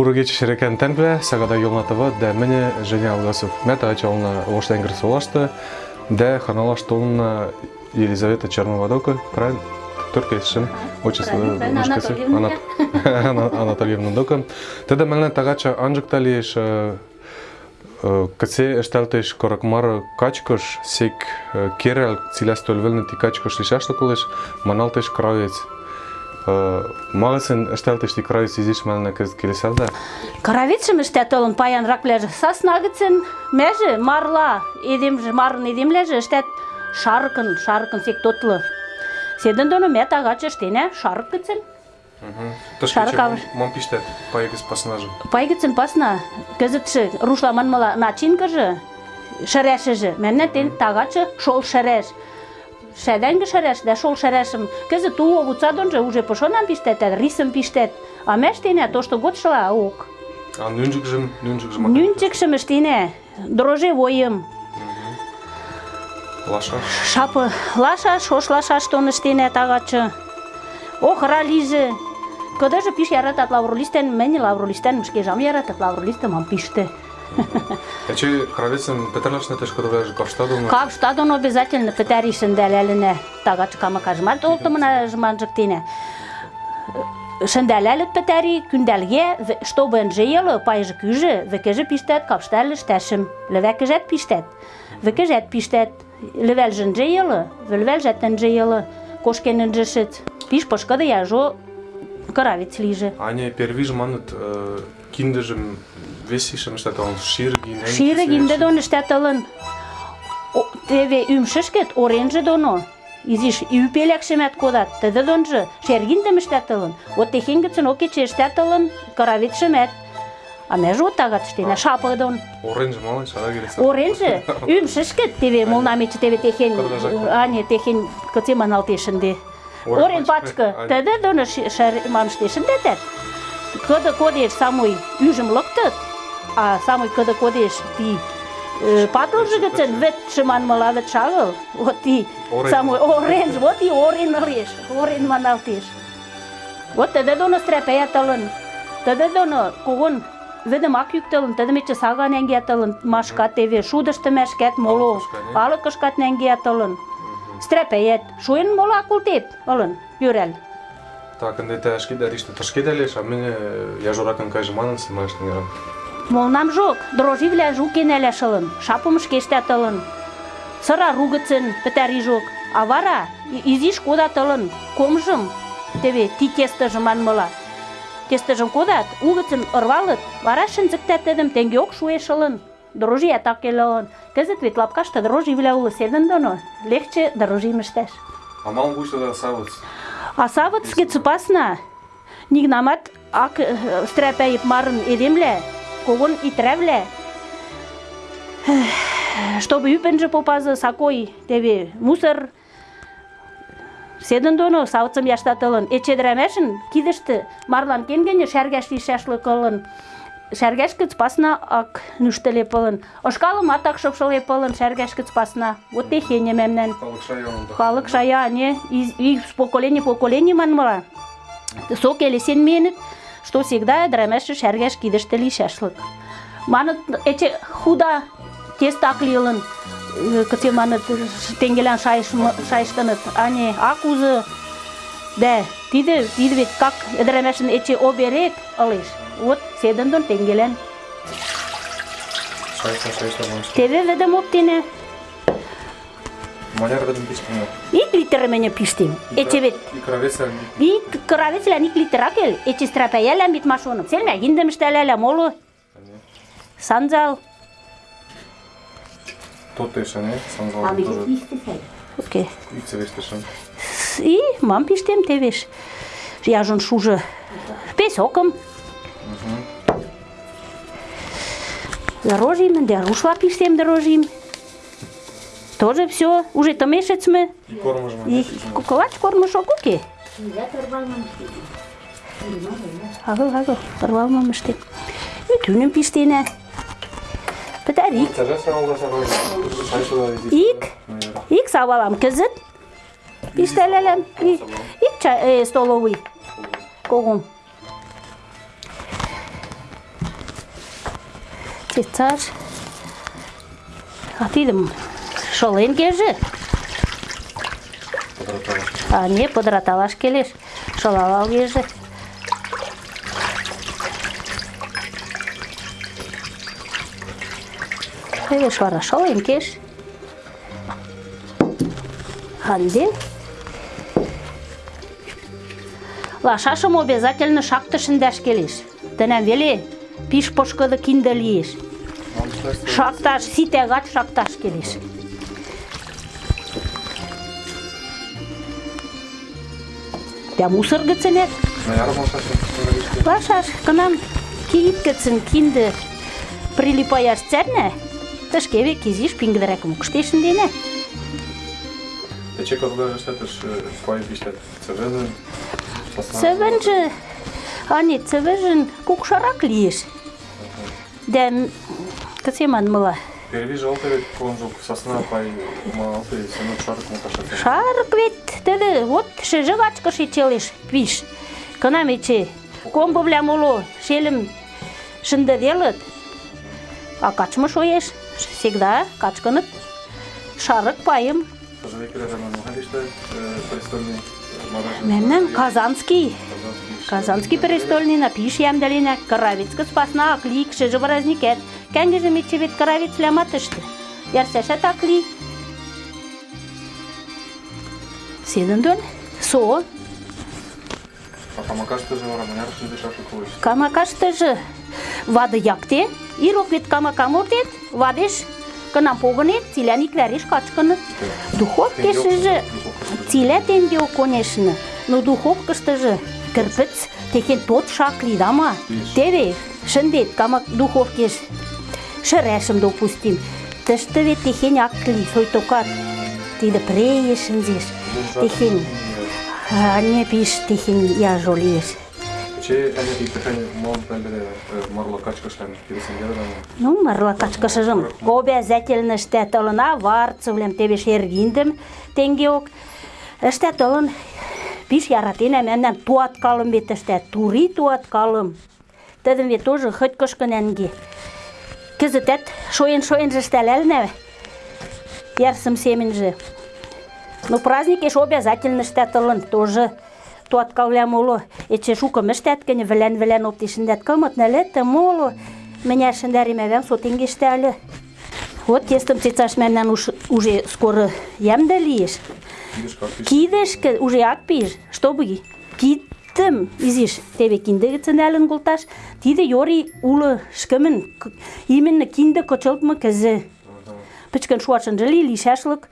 Пуры кече шерекен тәнкле, сагада йолнатыва, да мене Женя Алгасов. Мета ачална Оштенгер солашты, да ханалаш толна Елизавета Черноводока, правильно? Только ешім, отчество башкасы. Анатольевна. Анат- Анатольевна Дока. Теда мене тагача анжыкталиеш Каце эшталтеш коракмар качкош, сек э, керел цилястол велны ти качкош лишашлы кылыш, маналтеш кравец. Магасен эшталтеш ти кравец изиш мене кыз келесарда. Каравитшым іштет олын паян ракляжы. Сасна гыцын мәжі марла, едемжі, марын едемләжі іштет шаркын, шаркын сек тотлы. Седін доны мәт ағачы іштене шарк гыцын. Шарык авыр. мам пиштет, пайгыз пасынажы. Пай гыцын пасна, кызытшы рушла манмала начинкыжы, шәрәшіжі. Мәнне тен тағачы шол шәрәш. Шәдәнгі шәрәш, да шол шәрәшім. Кызыт ту обуца донжы уже пошонам пиштет, а рисым пиштет. А мәштене то, что год шла, ок. А нүнжик жым. Нюнчикшым іштене, дрожжевойым, Лаша. шапы лашаш, хош лашаш тон іштене тағачы. Охра лижі. Кыдыжы пиш яратат лавролистен, мені лавролистен, мшке жам яратат лавролистен, мам пиште. Яче кравецем петерлашна теш кодовляжы кавштадовна. Кап штадон обязательно петәришін дәләліне тағачы кама кажмар толтымына жманжықтене. Шындәләлік петәри күндәлге, в- чтобы жиылы пайжы күжі, векежі пиштет капштәлі штәшім, левәкежәт пиштет, векежәт пиштет, левәл жын жиылы, вельвәл жәттен жиылы, кошкенін жышыт, пиш пошкады яжо кыравец лижі. Аня первиж манут киндежем весишем штат он ширгин. Ширы гинде дон штәтылын. Теве үмшішкет оренжі доно. Изиш үпелекшемет кодат. Теді донжы шергиндем штәтылын. Вот техенгіцін окече штәтылын каравитшемет. А межі от тағат штене шапы дон. Оранж мала шара келесе. Оренжі үмшішкет теве молнамечі теве техен. Кырдажак. Ане техен кыце маналтешінде. Орен ане. Теді доны шар мамштешінде тәт. Кыды кодеш самой үжім лыктыт, А само и каде одиш ти патолжигаци да вече ман мала чагал, оти само орен, оти орен алеш, орен ман алтеш. Вот теде доно стрепејатален, теде доно когон Ведем ак юктелын, ми че сага ненгияталын, машкат еве, шудашты мешкет моло, алыкышкат ненгияталын. Стрепеет, шуен мола култеп, алын, юрел. Так, анде те ашки дариште, ташки далеш, а мене, я журакан кажем, манан снимаешь, не Молнам жок, дроживлә жук кенәлә шылын, шапым шкештә тылын. Сыра ругыцын петәри жок, а вара и- изиш кода тылын, комжым, теве ти тестыжым манмыла. Тестыжым кодат, угыцын ырвалыт, вара шынзыктәтедім тенгеок шуэ шылын. Дрожия так келелын. Кызыт вет лапкашты дроживлә улы седын доно, легче дрожим іштәш. А мал гушта да савыц. А савыцке цыпасна, нигнамат ак э, стрәпәйіп марын едемле, когон итрәвле. Чтобы үпенжі попазы сакой тебе мусор Седін доно сауцым яштатылын, эчедірәмәшін кидішті марлан кенгене шәргәш лишәшлы кылын. Шәргәш кыц пасна ак нүштеле пылын. Ошкалым атак шыпшыл пылын шәргәш кыц пасна. Вот техене мемнен. Халык шая, не, поколения в поколение манмала. Со келесен менит, что всегда драмеші шәргәш кидішті лишәшлык. Маныт эче худа тестак лилын, кыте маныт тенгелен шайыштыныт, ане акузы, да, тиде, тиде вет как драмешін эче оберек алыш. Вот седен дон тенгелен. Шайса, шайса. Тебе ведем оптине, Маляр гадым пиштина. ик литр мене пиштим. Эче вет И кравеса. И кравецлә ник литеракел, эти страпаялә бит машоным. Селмә гиндем иштәләлә молу. Санзал. Тот теше, не? Санзал тоже. Окей. Ице вештешен. И мам пиштем тевеш. Я жон шуже. Песоком. Дорожим, дорушла пиштем дорожим. Тоже все, уже то месяц мы. И кормаш ма. И куколач кормушок окей. Агыл, агыл, торвал мамышты. И түнім пиштене. Петәрик. Тажаса алда сабай. Шайса да изи. Ик. Ик савалам кызыт. Пиштелелем. И, ик чай, э, столовый. Когум. Шолен кеже. А не подраталаш келеш. Шолалал кеже. Теве швара шолен кеш. Анде. Лашашым обязательно шакты шындаш келеш. Тӹнӓм веле пиш пышкыды киндӹ лиэш. Шакташ, ситӓ гач шакташ келеш. Тя мусор гӹцӹнӓт Лашаш, кынам киит гӹцӹн киндӹ прилипаяш цӓрнӓ, тӹшке век изиш пингӹдӹрӓкӹм укштен шӹнденӓ. Эче кодга штатыш пай пиштет. Цевен. Цӹвӹнжӹ, ане, цӹвӹжӹн кукшарак лиэш. Дӓ, м, кыце Перви жалко вет конжук сосна пай малты сенок шарык муташат. Шарык вет тӹдӹ вот шӹжӹ вачкыш эчелеш пиш. Кынам эче комбывлӓм уло шелӹм шӹндӹделыт, а качмы шоеш, всегда качкыныт шарык пайым. Престольный. Мемнан Казанский, Казанский престольныйна пиш йӓмдӹленӓ, Кыравицкы спасна ак ли, шӹжӹ праздникӓт. Кӓнгӹжӹм эче вет Кыравицвлӓмат ӹштӹ. Йӓрсӓшӓт ак ли. Седӹн дон, со, А камакаштыжы вара маняр шынды шашлык коеш. Камакаштыжы вады якте, ирок вет камакам ортет, вадеш кынам погынет, цилӓн иквӓреш качкыныт. Духовкешӹжы цилӓ тенгеок, конечно, но духовкыштыжы кӹрпӹц техень тот шак ли, тама. Теве шӹндет камак духовкеш шӹрӓшӹм, допустим. Тӹштӹ вет техень ак ли, сойтокат. Тидӹ прее шӹнзеш. Техень, не пиш техень яжо лиэш. Че әне иптехен мон пәлдере марлы качкаштан киресен гердан. Ну, марла качкышыжым обязательно ӹштӓт ылын, а варцывлӓм теве шергиндӹм тенгеок ӹштӓт ылын. Пиш яратенӓ мӓмнӓм туаткалым вет ӹштӓт, тури туаткалым. Тӹдӹм вет тоже хоть кышкы нӓнге. Кӹзӹтӓт шоен-шоенжы ӹштӓлӓлнӓ йӓрсӹм семӹньжӹ. Но праздникеш обязательно ӹштӓт ылын, тоже туаткалвлӓм уло. Эче шукым ӹштӓт гӹнь, вӹлӓн-вӹлӓн опти шӹндӓт кымыт, нӹлӹт, моло. Мӹнят шӹндӓримӓвӓм со тенге ӹштӓ ыльы. Вот тестым цецаш мӓмнӓн уж- уже скоро йӓмдӹ лиэш. Кидыш как пиш. Кидӹшкӹ уже ак пиж, чтобы кидӹм изиш теве киндӹ гӹцӹн нӓлӹн колташ. Тидӹ йори улы ӹшкӹмӹн, к- именно киндӹ кычылтмы кӹзӹ. Пӹчкӹн шуашынжы ли, лишӓшлык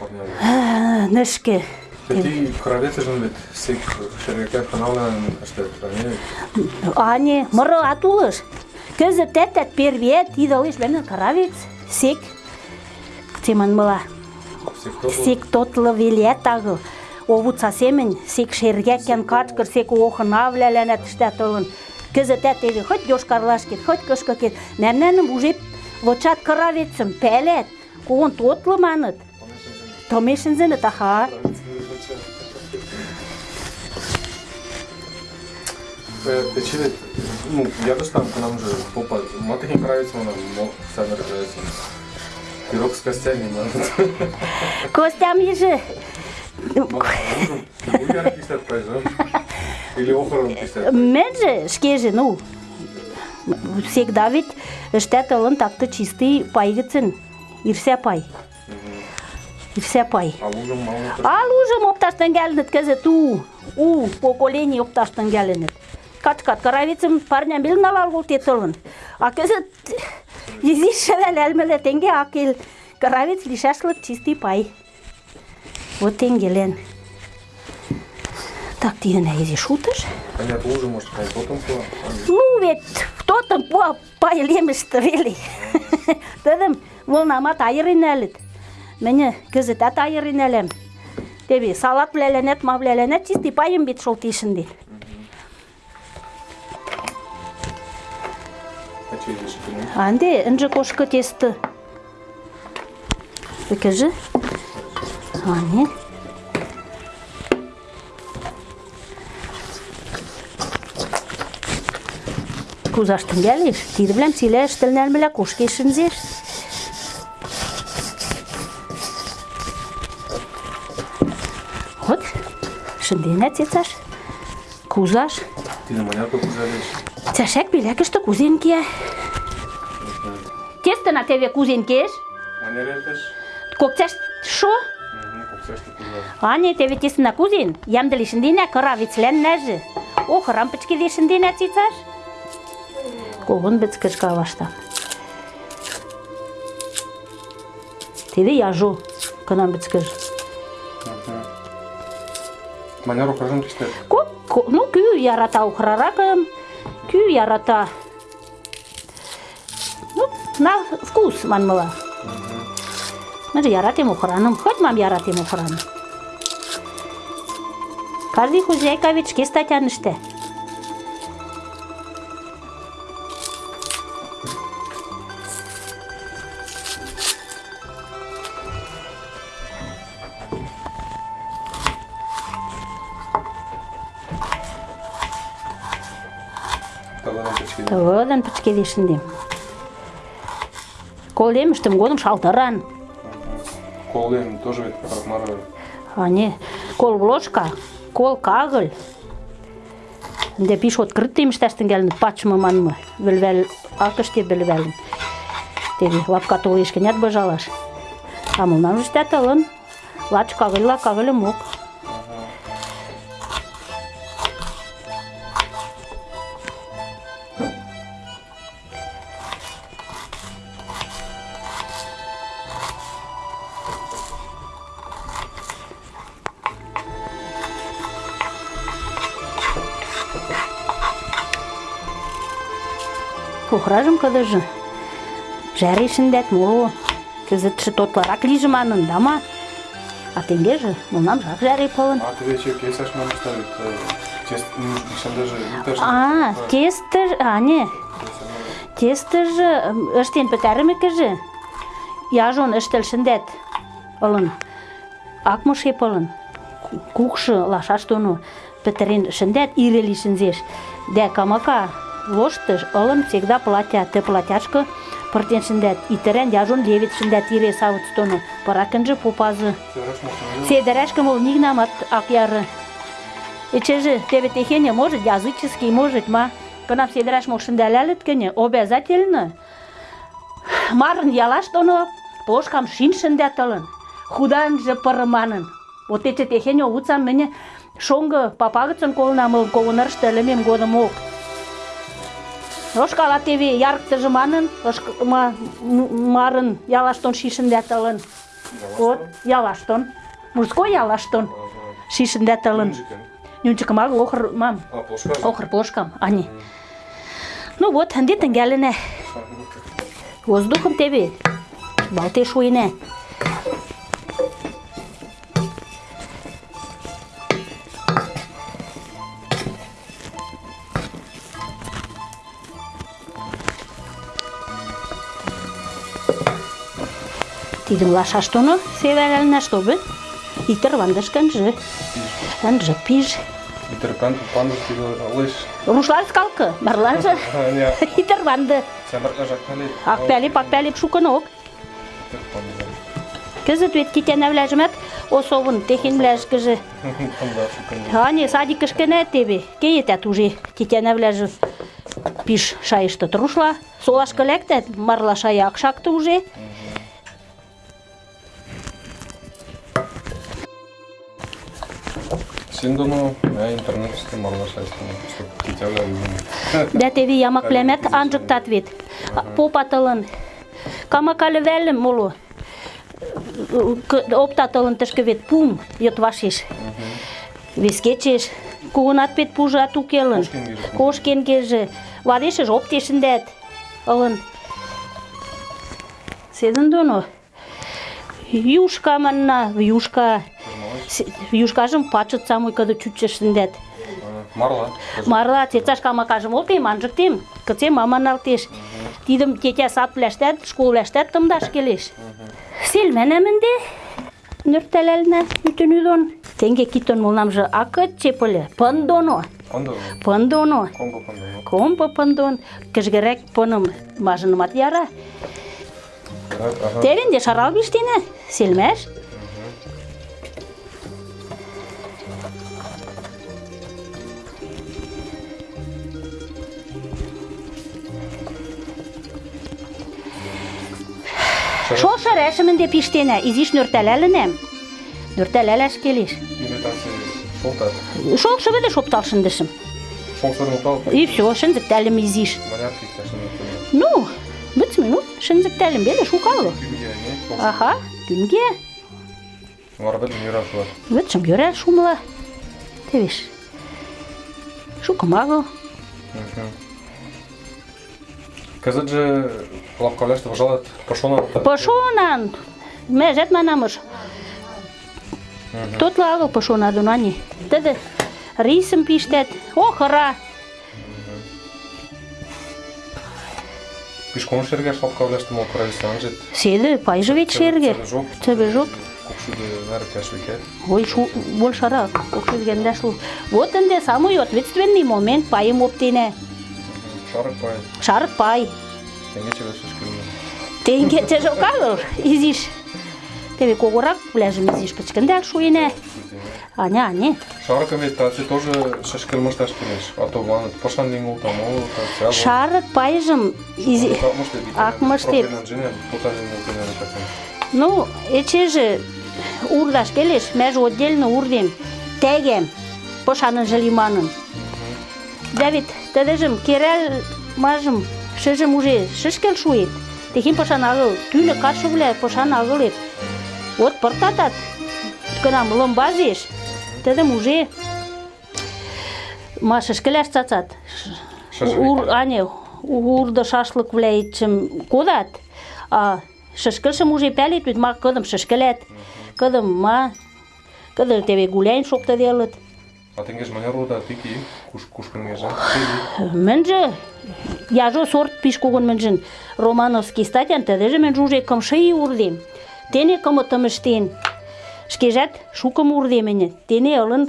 Парня. а, нӹшкӹ. Ти кравецежын вет сек шергекер каналан эштет. Ане Ане, мыры ат улыш. Кӹзӹтӓт первиӓт тидӹ ылеш мӓмнӓн Каравец, сек, кыце манмыла, сек то. сек тотлы велят агыл. овут сасемен, сек шергәккән качкыр, сек охына вләләнә тіштә тұлын. Кізіті тегі, хоть ешкарлаш хоть кышқы кет, нәмнәнім уже лочат кыравецім, пелет, қоғын тотлыманыт. Томешін зіні таха. Печили, ну, я же там к нам же попал. Маты не нравится, но сами рожаются. Пирог с костями надо. Костям ежи. Уяр пиштет пайжа. Или охорон пиштет. Мӹньжӹ шкежӹ, ну, всегда ведь ӹштӓт ылын такты чистый пай гӹцӹн, ирсӓ пай. Ирсӓ пай. А лужым мало. А лужым опташ тӹнгӓлӹнӹт кӹзӹт у, у поколени опташ тӹнгӓлӹнӹт. Качкат каравицӹм парням вел налал колтет ылын. А кӹзӹт изиш шӹлӓлӓлмӹлӓ тенге ак кел. Каравец лишӓшлык чистый пай. Вот тенгелен. Так, тидӹнӓ изиш утыш. Понятно, лужа может хай потом пуа. Ну, вет кто-то по пайлемышты веле. Тӹдӹм волнамат айырен нӓлӹт. Мӹньӹ кӹзӹтӓт айырен нӓлӓм. Теве салатвлӓлӓнӓт, мавлӓлӓнӓт чисти пайым бит шолтен шӹнден. А че здесь кину? А ӹнде ӹнжӹ кошкы тесты. Ӹкӹжӹ? А, не. кузаш тӹнгӓлеш, тидӹвлӓм цилӓ ӹштӹл нӓлмӹлӓ кошкеш шӹнзеш. Вот, шӹнденӓ цецаш, кузаш. Тидӹ маняркы кузалеш. Цӓшӓк пелӓкӹштӹ кузен киӓ. Тестына теве кузен кеш, Маняр эртеш? кок цӓш шо, Коксашты кузал. Ане, теве тесна кузен, ямдыли шӹнденӓ кыра вецлӓннӓжӹ. О, хырам пӹчкеде шӹнденӓ цецаш. Когон бӹцкӹш кавашта. Теве яжо, кынам бӹцкӹш. Маняр охражым тистер. Кок, ко- ну, кӱ ярата ухраракым, кӱ ярата. Ну, на вкус манмыла. Мӹньжӹ яратем охраным, хоть мам яратем охраным. Каждый хозяйка ведь шке статян печкеде. Тывыдын пӹчкеде шӹндем. Колемӹштӹм годым шалтыран. Колем тоже мара. А не, кол ложка, кол кагыль. Ӹнде пиш открытыйым ӹштӓш тӹнгӓлӹн пачмы манмы, вӹлвӓл акыште вӹлвӓлӹн. Теве лапка толеш гӹнят быжалаш. А мылнам ӹштӓт ылын, лач кагыльла кагыльымок. Охражым кыдыжы. Жӓре шӹндӓт моло. Кӹзӹтшӹ тотлырак лижӹ манын, дама. А тенгежӹ мылнам жак жӓре пылын. А ты вече кесаш мам ставит. Тест, ну, еще даже не тест. А, тестӹж, а не, тестӹжы ым, ӹштен пӹтӓрӹмӹкӹжӹ, яжон ӹштӹл шӹндӓт ылын. Ак мышеп ылын. Кукшы лашаш доно пӹтӹрен шӹндӓт, ире ли шӹнзеш. Дӓ камака лоштыш ылын всегда платя, ты платяшкы пыртен шӹндӓт. Итӹрӓн яжон левит шӹндӓт ире савыц доно. Пыракынжы попазы. Сыраш можно. Седеряшка, мол, нигнамат ак яры. Эчеже тебе техене может языческий, может ма. Кынам седеряш мол шӹндӓлӓлӹт гӹньӹ, обязательно марын ялаш доно плошкам шин шӹндӓт ылын. Худанжы пыры манын. Вот эче техене уцам мӹньӹ шонгы папа гӹцын колынам ылын когынырышты ӹлӹмем годымок. Ошкала теве ярыктыжы манын, марын ялаштон шишӹндӓт ылын. Вот, ялаштон. Мужской ялаштон. Шишӹндӓт ылын. Нюнчикым агыл охыр мам. Охыр плошкам, ани. Ну вот, ӹнде тӹнгӓлӹнӓ. Воздухым теве. Балтеш шуйнӓ. Тидӹм лашаш доно севӓлӓлнӓ, чтобы итӹр вандышкынжы. Ынжы пиж. Итер пан пандус тиде лыш. Рушлар скалкы, марланжы А, не. итӹр ванды. Сәбәркә жаккали. Акпәлип, акпәлип шукынок. Кӹзӹт вет тетянӓвлӓжӹмӓт осовын техенвлӓшкӹжӹ. Тында шукын. А не, садикышкӹнӓ теве, кеетӓт уже тетянӓвлӓжӹ пиш шайыштыт рушла. Солашкы лӓктӓт, марла шая ак шакты уже. Доно, я интернет система марлашайсың. Чтоб китәләр үзен. Дӓ теве ямаклӓмӓт анжыктат вет. Попат ылын. Камакалі вӓлӹм моло. К- Оптат ылын тӹшкӹ вет пум йыт вашеш. Вес кечеш. Когонат пет пужат уке ылын. Кошкенгежӹ. Кошкенгежӹ. Вадешӹж оптешӹндӓт ылын. Седӹн доно. Юшка манна, юшка. Юшкажым пачыт самой кыды чучешӹндӓт. Марла. Марла цецаш камакажым олтем, анжыктем, кыце маманалтеш. Тидым тетя садвлӓштӓт, школвлӓштӓт тымдаш келеш. Селмӓнӓм ӹнде, нӧртӓлӓлнӓ ӱтӹнӱ дон. Тенге китон мылнамжы ак чеп ыльы, пын доно. Андо, пындоно, комбо пандо. компо пындон, кӹжгӹрӓк пыным мажынымат яра. Ага. Тевенде шарал биштенӓ, селмӓш. Шошы рәшім ӹнде пиштенӓ, изиш нӧртӓлӓлӹнӓм. Нӧртӓлӓлӓш келеш. Имитация шолтат. Шолшы вӹлӹ шоптал шӹндӹшӹм. Шолсырын упал. И все, шӹнзӹктӓлӹм изиш. Маняр иктӓш не Ну, вӹц минут шӹнзӹктӓлӹм веле шукалы. Кӱгӹ не. Аха, күнге. Вара бӹлӹм йӧрӓл шуат. Вӹдшым йӧрӓл шумыла. Тевеш. Шукым агыл. Кӹзӹтжӹ лапкавлӓштӹ выжалат пышона. Пышонан. Мӓжӓт манамыш. Тотла агыл пышона доно ани. Тӹдӹ рисым пиштӓт. Ох, ыра. Пишкон шергӓш лапкавлӓштӹ мол правительство анжет. Седӹ пайжы вет шерге. Кӓш векӓт. Ой, шу, больше кокшӱдгӓндӓш лу. Вот ӹнде самый ответственный момент пайым оптенӓ. Шарык пай. Шарык пай. Тенгечӹ вӹлшӹш кӹлмӹ. Тенгечӹжок агыл, изиш. Теве когораквлӓжым изиш пӹчкӹндӓл шуэнӓ. Аня, ане. Шарыкым вет тацы тоже шӹшкӹл мышташ келеш. А то маныт пышан лин колта, моло та Шарык пайжым изи... Ак мыштет. Ну, эчежӹ урдаш келеш, мӓжӹ отдельно урдем, тӓгӓм, пышанынжы лиманын. Дӓ вет тӹдӹжӹм керӓл мажым шӹжӹм уже шӹшкел шуэт. Техень пышан агыл, тӱнӹ кадшывлӓ пышан агылет. Вот пыртатат, кынам лымбазеш, тӹдӹм уже ма шӹшкӹлӓш цацат. Ур, ане, урды шашлыквлӓэтшӹм кодат, а шӹшкӹлшӹм уже пӓлет вет ма кыдым шӹшкӹлӓт, кыдым ма, кыды теве гуляйн шоктыделыт. А тенгеш маняр рода тики, куш кушкынгежа. Мӹньжӹ, яжо сорт пиш когон мӹньжӹн Романовский статян, тӹдӹжӹ мӹньжӹ уже кымшы и урдем. Тене кымытым ӹштен, шкежӓт шукым урдем ӹньӹ. Тене ылын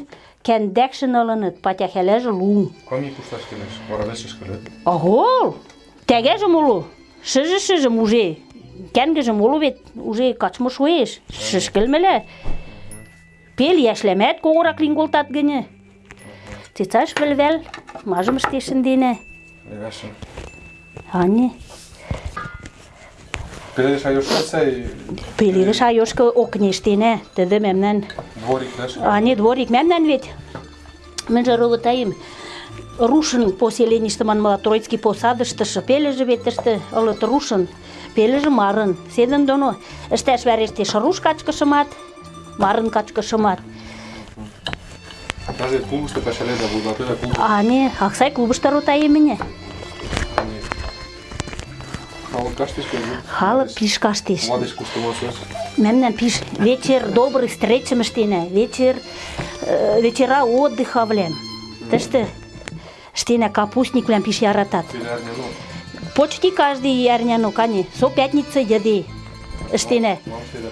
кӓндӓкшӹн ылыныт, патяхӓлӓжӹ лум. Ками кушташ келеш, вара вес шӹшкӹлет. Ого, тӓгӓжӹм улы, шӹжӹ-шӹжӹм уже, кӓнгӹжӹм улы вет уже качмы шуэш, шӹшкӹлмӹлӓ. Пел йӓшлӓмӓт когорак лин колтат Цецаш вӹлвӓл, мажым ӹштен шӹнденӓ. Левӓшӹм. Ане, Пеледеш айошкат сӓй пеледӹш айошкы окнештенӓ, тӹдӹ мӓмнӓн дворик дӓш. А, не дворик мӓмнӓн вет. Мӹньжӹ ровотаем рушын поселенийышты манмыла Троицкий посадыштышы пелӹжӹ вет тӹштӹ ылыт рушын, пелӹжӹ марын. Седӹн доно ӹштӓш вӓрештеш руш качкышымат, марын качкышымат. Даже клубышты пӓшӓледӓ, вуйлатыда клуб. А не, Аксай клубышты ротаем мӹньӹ. Халык каштеш келе. Халык пиш каштеш. Младеш куштымашеш. Мӓмнӓн пиш вечер добрый встречым ӹштенӓ, вечер, э, вечера отдыхавлӓм. Тӹштӹ ӹштенӓ капустниквлӓм пиш яратат. Пелярня, ну, Почти каждый ӓрняно, кане, со пятница йӹде ӹштенӓ. мам седӓ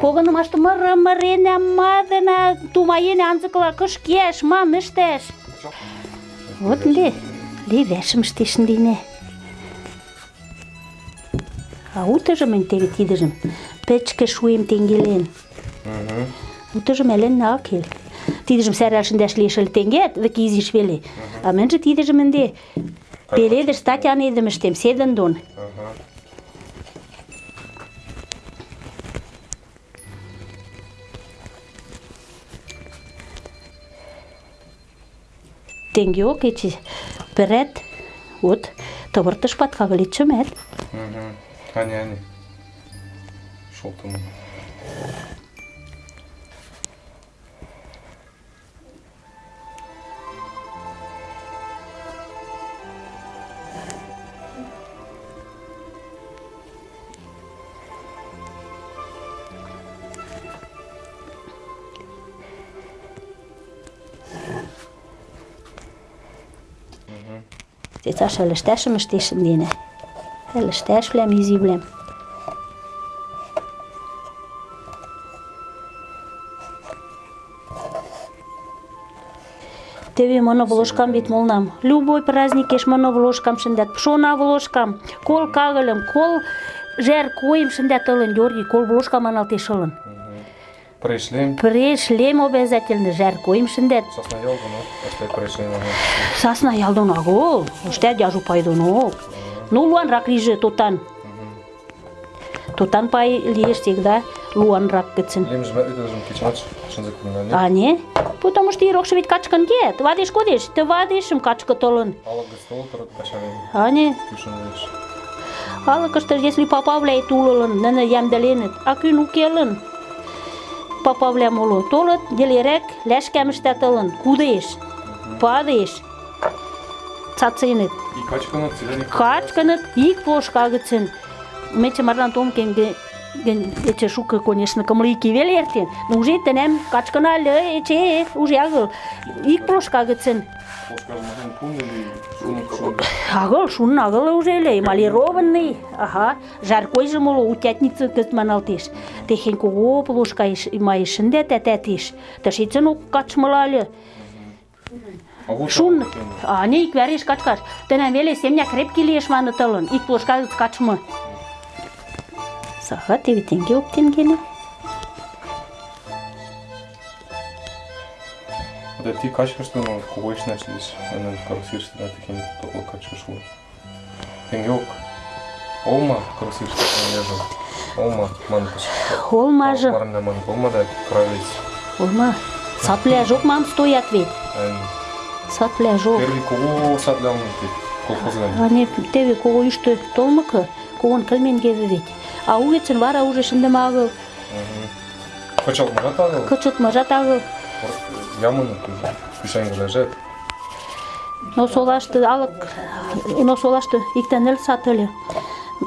погынымашты. Погынымашты мыры мыренӓ, мадына, тумаенӓ анзыкыла кыш кеӓш, мам ӹштӓш. Вот ӹнде левӓшӹм ӹштеш ӹнденӓ. А утыжы мӹнь теве тидӹжӹм пӹчкӹ шуэм тенгелен. Утыжым ӓлӹннӓ ак кел. Тидӹжӹм сӓрӓл шӹндӓш лиэш ыльы тенгеӓт, вӹкӹ изиш веле. А мӹньжӹ тидӹжӹм ӹнде пеледӹш статян эдӹм ӹштем, седӹн дон. Ага. Тенгеок эче пӹрӓт, вот, вылетшӹмӓт. Мгм. Ани, ани. Шолтым. Цецаш ӹлӹштӓшӹм ӹштеш ӹнденӓ. Ӹлӹштӓшвлӓм, изивлӓм. Теве мына волошкам вет молнам. Любой праздникеш мына волошкам шындат. Пшона волошкам, кол кагылым, кол жер койым шындат ылын, Георгий, кол волошкам маналтеш ылын. Пришлем. Пришлем обязательно, жер койым шындат. Сосна пришлем. Сасна ялдон агол, уштат яжу пайдон Ну, луан рак лиже тотан. Тотан пай лиеш всегда луан рак. Лем это кулина, А не? Потому что ирокшы вет качкан. Вадиш кодеш, ты качка толын. Алла гастол, тарат пашарен. А не? Если а күн. Попавля моло толыт, делерек ләшкәміштә тылын, кудеш, падеш, цацыныт, И качканы цилени. качканыт, ик плошка гыцын. Мече марлан том кен ге ген эче шука, конечно, кымлыки вел эртен, но уже тенем качкана ле эче уже агыл, ик плошка гыцын. Пошка махен пун или шунук шун. Агыл, шун агыл уже ле, эмалированный, ага, жаркой же моло утятница кыз маналтеш. Техен кого плошка иш, има ишінде тәтәтеш. Ташицын ук качмалалі. А вот Шун, а не ик вәреш качкаш. Тенем веле семня крепкий лиеш маны тылын, ик плошка гыц качмы. Саха, тебе тенге Да ти качка что ну кого иш карусир что да тихин топло качка шу. Тенгеок. Олма карусир что не лежал. Олма манкаш. Ман олма да кравец. олма. Сатля жоқ мам стоят вет. Сатля жоқ. Первый кого садлял ты колхоздан. Ане тебе кого вет. А вара уже агыл. Тоже. Кушайын лежат. Но солашты алык, но солашты иктен ел сатылы.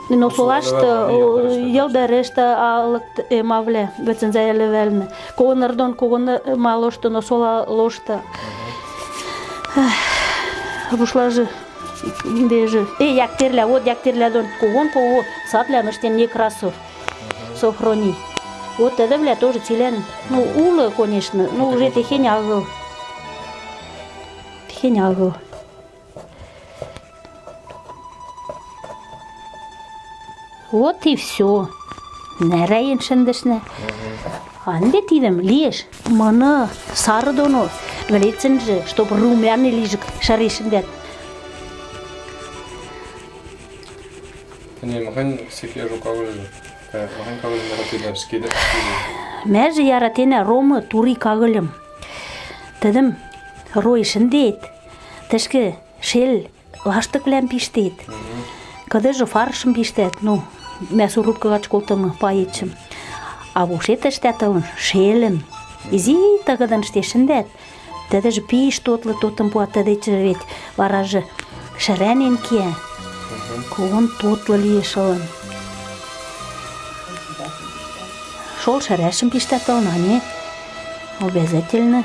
Но солашты елда решта алык мавле, бөтен зәйлі вәліні. Коғын ырдон, коғын малошты, но сола лошты. Рушлажы, бежі. Э, яктерлі, вот яктерлі дон, коғын коғы сатлі мыштен Некрасов, Софроний. Вот это, бля, тоже телен. Ну, улы, конечно, ну, уже тихень агыл. Тихень агыл. Вот и все. Нәрәйін шындышны. Анде тидім, леш, маны сары доно, вілетсін же, чтоб румяны лижик шарешіндет. Не, махань секе жук агыл. Махань кагыл маратыда скеде. Мәжі ромы тури кагылым. Тідім, рой шындет, тішкі шел лаштық білән пиштет. Кыды же фаршым пиштет, ну, мәс урубкаға чколтымы пайетшім. А бушет іштетілін шелін. Изи тағыдан штешіндет. Теді же пиш тотлы тотым пуат теді чырвет. Вара же шырәнен ке. Куын тотлы лиешылын. Шол шырәшім пиштетілін, а не? Обязательно.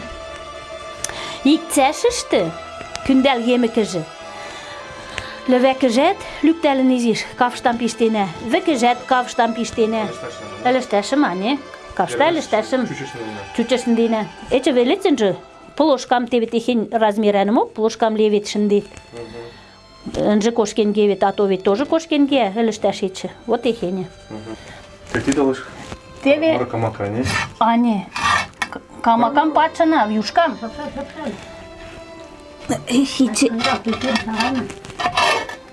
Икцәшішті, күндәл емікіжі. Левекіжет, люктәлін изиш, кавштан пиштене. Векіжет, кавштан пиштене. Әліштәшім, а не? Кавшта әліштәшім. Чучашын дейіне. Эче велетсін жы. Плошкам тевет ихен размерәнім ок, плошкам левет шындет. Інжі кошкенге вет, а то вет тоже кошкенге, әліштәш етші. Вот ихене. Ты ти далыш? Теве, Марака мака, не? а не, к- камакам патшана, вюшкам. Хичи.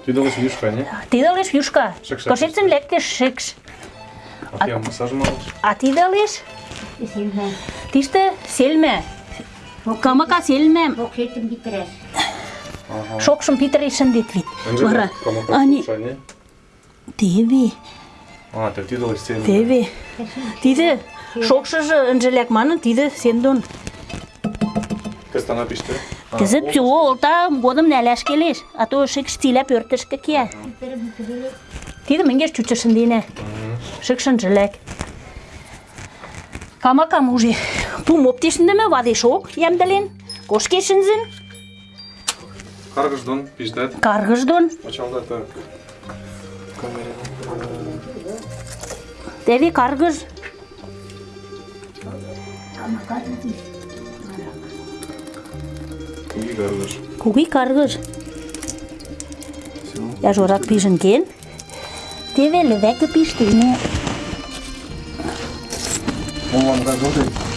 Ти далыш вишка, не? Ти далеш вюшка. Шикш, Кошецін лектеш шикш. А ти массаж малыш? А ти далеш? Тиште селме. Камака селме. Рокетин битерер. Шокшым питерешін дет вит. Вара. Камака Ани, слушай, не? теви, А, ты ти далыш сен. теви. Тиде шокшыжы інжелек манын, тиде сендон. Теста напиште. Тізі псо олта годым нәләш келеш. А то шикш тилеп өртішкі ке. Тиде мінгеш чучышын дейіне. Шикшын жилек. Камакам уже пум оптешінде ме ваде шок, ямдален. Кошкешінзін, Каргыждон пиздат. каргыждон. Почалда Теви каргыж. Куги каргыш. Я жорак пижын кен. Теве левеке пиштине.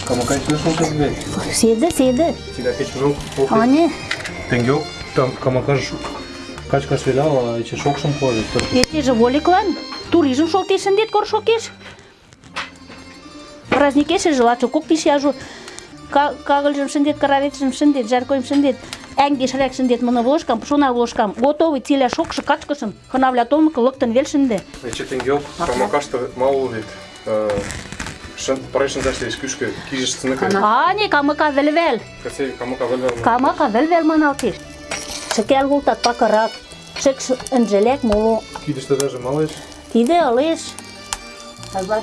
Камакай все шел тебе. Седе, седе. Тебя кечмек. Ане, Тенгек. Там камакаш качка свеляла, içi шокшым же воликлан. Туризм шолтешін дед коршокеш. Праздникеше жылачо кок пиш яжу. Кагылжым шындет, караветшым шындет, жаркойым шындет. Әңге шарак шындет мұны вложкам, шуна вложкам. Готовый тиля шокшы качкышым. Хынавля томыкы лыктын вел шынды. içi тенгек. Камакашты мал дит. Шын парашын заштеш күшкө кижиш сыныкы. Ане, камыка вел-вел. Касе камака вельвер. Камака вел-вел маналтеш. Шекел гултат пакырак. Шек інжелек моло. Кидиште даже малыш. Ылеш.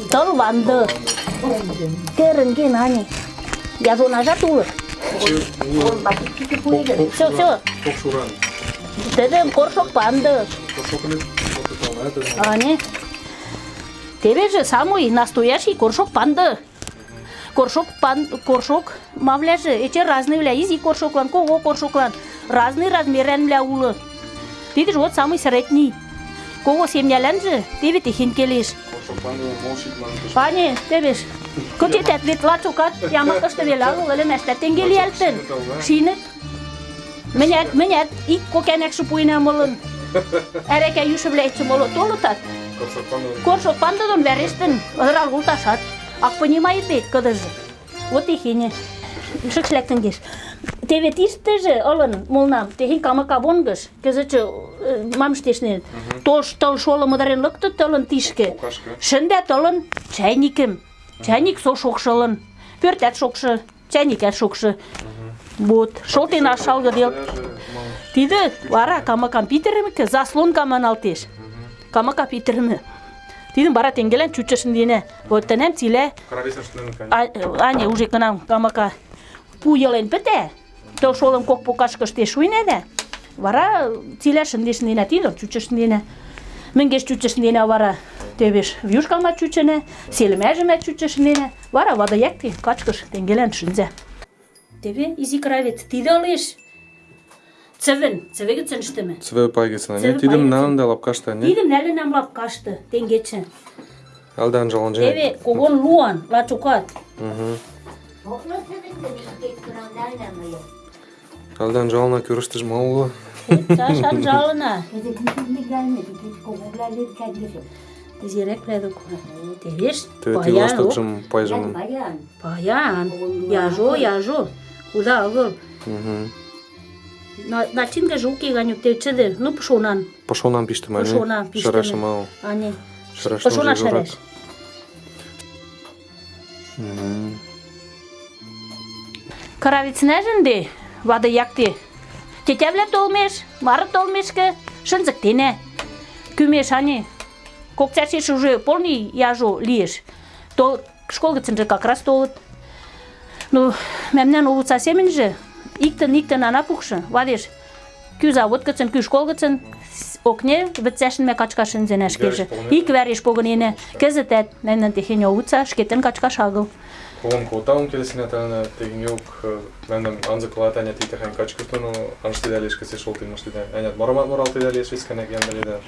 Тыл ванды. Керінген ане. Я зона жатулы. Все, все. Дедем коршок панды. Ане. Тебе же самый настоящий коршок панды. Коршок пан, коршок мавляжы, эти разные вля, изи коршоклан, кого коршоклан, разный размерен вля улы. Ты же вот самый средний. Кого семьялен же, тебе ты хинкелиш. Кошок банды молчит манкыш. Пане, тебеш. Көте тәтлет лачукат, ямакышты велагыл, ылы мәштә тенгели әлтен. Шинет. Менәт, менәт, ик кокәнәк шупуйна молын. Әрәкә юшы бләйтчі молы толытат. Кошок банды. Коршо пандадон вәрештін, ыдырал гулташат. Ак понимает бет, кыдыжы. Вот и хине. Шықшләктін кеш. Тебе тишті же, ылын, молнам, техин камака бонгыш, кызычы мамштешнен. Тош тыл шолы мыдырен лыкты тылын тишке. Шында тылын чайникім. Чайник со шокшылын. Пӧртӓт шокшы, чайникӓт шокшы. Вот, шолтен ашалгы дел. Тиде вара камакам питӹрӹмӹкӹ заслонка маналтеш. Камака питӹрӹмӹ. Тидӹм вара тенгелӓн чучышын дене. Вот тӹнӓм цилӓ Карависаш нын конечно. А- Аня уже кынам камака пу йылен пӹтӓ. Тыл шолым кок покашкыште шуйнӓ дӓ. Вара цилӓ шӹндешненӓ тидӹм чучышненӓ. Мӹнгеш чучышненӓ вара тевеш вьюшкамат чучынӓ, селмӓжӹмӓт чучышненӓ. Вара вады якте качкыш тенгелӓн шӹнзӓ. Теве изи кравец, тидӹ ылеш. Цӹвӹн, цӹвӹ гӹцӹн ӹштӹмӹ. Цве не? Тидым пайгесына. налын да лапкашта, не? Тидӹм нӓлӹнӓм лапкашты тенгечӹ. Алдан жалан же. Теве когон луан лачукат. Мгм. Алдан жалына көріштіж мауылы. Сашан жалына. Пледок. Тевеш, Төвети баян, жым пайжымын. баян. Яжо, яжо. Мгм. На- Начинка жуки ганюк те чыды. Ну, пшонан. Пашонан пиштім, әне? Пашонан пиштім. Шарашы мау. Же жорак. шараш. Мгм. Каравицинежен де, вады якте. Тетевлеп долмеш, марат долмешке, шынзыктене. Кümеш ани, кокцяшеш уже полни яжу лиеш. Тол школ гыцынжы как раз толыт. Ну, мемнен улуца семенже, иктен иктен анапукшы, вадеш. Кű завод гыцын, кű школ гыцын, окне вӹцӓшӹнмӹ качкашын зенӓш кежӹ. Ик вӓреш погыненӓ, кӹзӹтӓт мемнӓн техеньӹ улуца шкетен качкаш агыл. Колон колтаун келесіне тәліне тегін йоқ, мәнім анзы кылат әне тейті хэн качкутыну, аншты дәлеш кесе шол тейін ашты дәлеш. Әне марамат морал тей дәлеш вискәнек янделеді.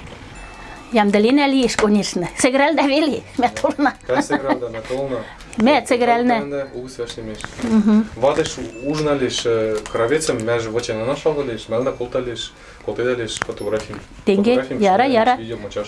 Ямдалина лиеш, конечно. Сыграл да вели, мя толна. Кәсі града, метолна. Мя сыгрална. Угу свяшнемеш. Вадеш ужиналеш кравецем, мәжі вачена нашалғалеш, мәлна колталеш, колтедалеш фотографим. Тенге, Фотографим, яра, шнелеш, яра. Видео мачаш